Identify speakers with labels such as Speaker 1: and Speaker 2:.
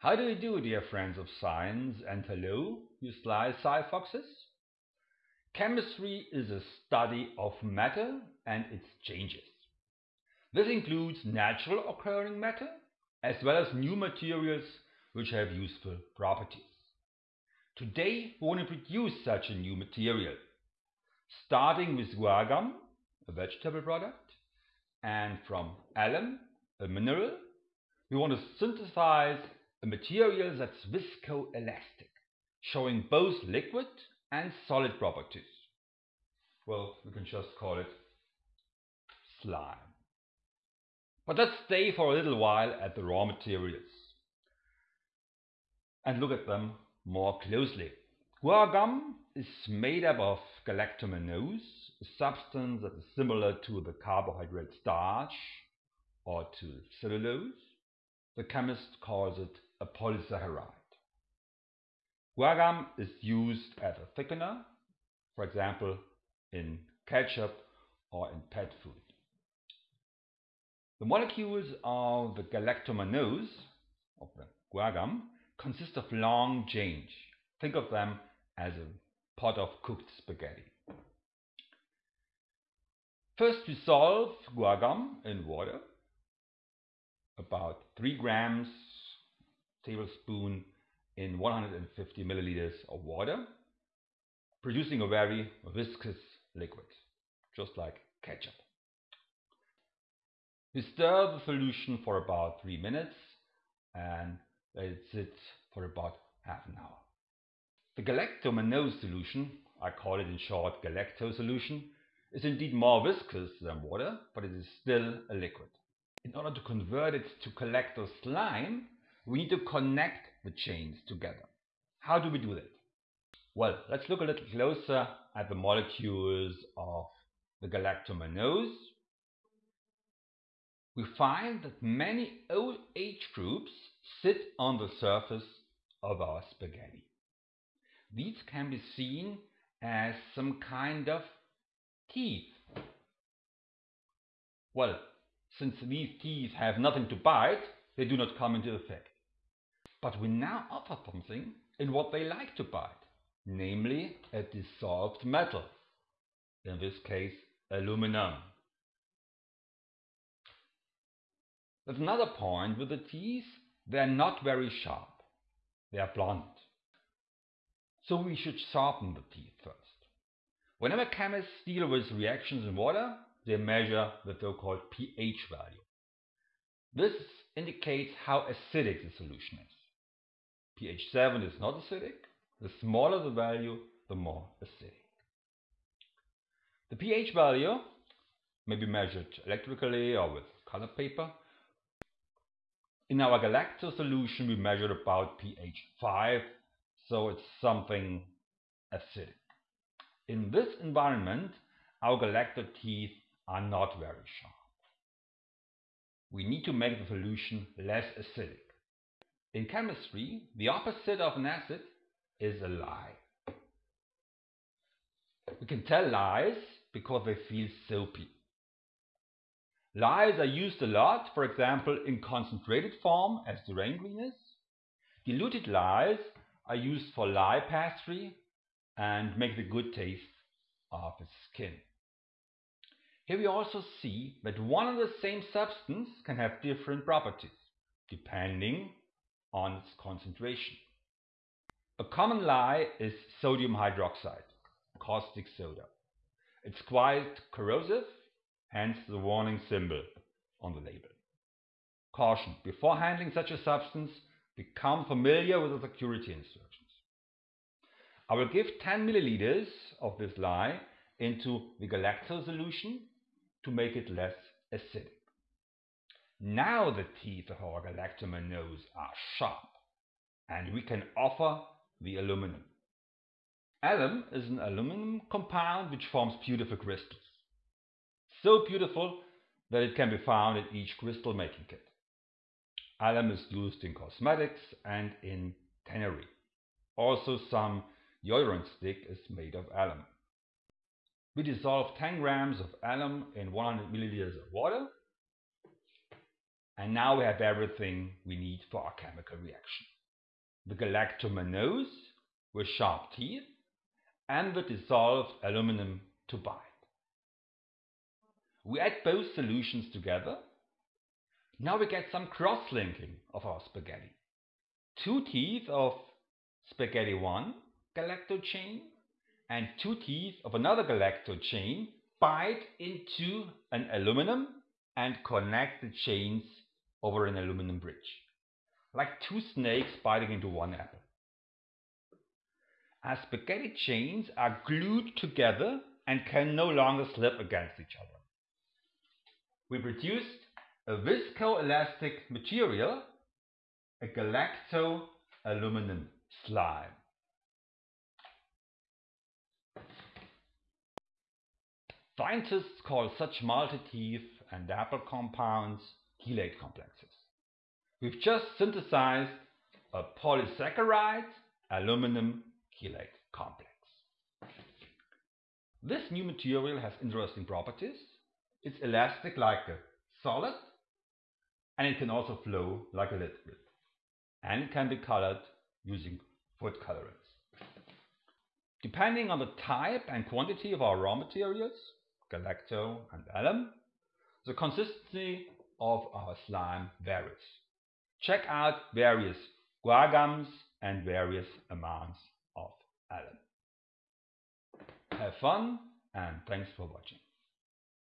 Speaker 1: How do you do, dear friends of science, and hello, you sly sci-foxes? Chemistry is a study of matter and its changes. This includes natural occurring matter, as well as new materials which have useful properties. Today we want to produce such a new material, starting with guar a vegetable product, and from alum, a mineral, we want to synthesize a material that's viscoelastic, showing both liquid and solid properties. Well, we can just call it slime. But let's stay for a little while at the raw materials and look at them more closely. Guar gum is made up of galactomannose, a substance that is similar to the carbohydrate starch or to cellulose. The chemist calls it a polysaccharide. Guar is used as a thickener, for example, in ketchup or in pet food. The molecules of the galactomannose, of the guar consist of long chains. Think of them as a pot of cooked spaghetti. First we dissolve guar in water, about 3 grams tablespoon in 150 milliliters of water, producing a very viscous liquid, just like ketchup. We stir the solution for about 3 minutes and let it sit for about half an hour. The galactomannose solution, I call it in short galacto solution, is indeed more viscous than water, but it is still a liquid. In order to convert it to galacto slime, we need to connect the chains together. How do we do that? Well, let's look a little closer at the molecules of the galactomannose. We find that many OH groups sit on the surface of our spaghetti. These can be seen as some kind of teeth. Well, since these teeth have nothing to bite, they do not come into effect. But we now offer something in what they like to bite, namely a dissolved metal, in this case aluminum. There's another point with the teeth, they're not very sharp, they are blunt. So we should sharpen the teeth first. Whenever chemists deal with reactions in water, they measure the so-called pH value. This indicates how acidic the solution is pH 7 is not acidic. The smaller the value, the more acidic. The pH value may be measured electrically or with color paper. In our galacto solution, we measured about pH 5, so it's something acidic. In this environment, our galacto teeth are not very sharp. We need to make the solution less acidic. In chemistry, the opposite of an acid is a lye. We can tell lies because they feel soapy. Lyes are used a lot, for example, in concentrated form as the rain is. Diluted lyes are used for lye pastry and make the good taste of the skin. Here we also see that one and the same substance can have different properties depending on its concentration. A common lye is sodium hydroxide, caustic soda. It's quite corrosive, hence the warning symbol on the label. Caution, before handling such a substance, become familiar with the security instructions. I will give 10 milliliters of this lye into the galactose solution to make it less acidic. Now the teeth of our galactomannose are sharp, and we can offer the aluminum. Alum is an aluminum compound which forms beautiful crystals. So beautiful that it can be found in each crystal making kit. Alum is used in cosmetics and in tannery. Also some deodorant stick is made of alum. We dissolve 10 grams of alum in 100 milliliters of water And now we have everything we need for our chemical reaction. The galactomannose with sharp teeth and the dissolved aluminum to bind. We add both solutions together. Now we get some cross-linking of our spaghetti. Two teeth of spaghetti 1 galacto chain and two teeth of another galacto chain bite into an aluminum and connect the chains over an aluminum bridge, like two snakes biting into one apple. As spaghetti chains are glued together and can no longer slip against each other. We produced a viscoelastic material, a galacto-aluminum slime. Scientists call such multi-teeth and apple compounds chelate complexes. We've just synthesized a polysaccharide aluminum chelate complex. This new material has interesting properties. It's elastic like a solid and it can also flow like a liquid and it can be colored using food colorants. Depending on the type and quantity of our raw materials, galacto and alum, the consistency of our slime varies. Check out various guar gums and various amounts of alum. Have fun and thanks for watching.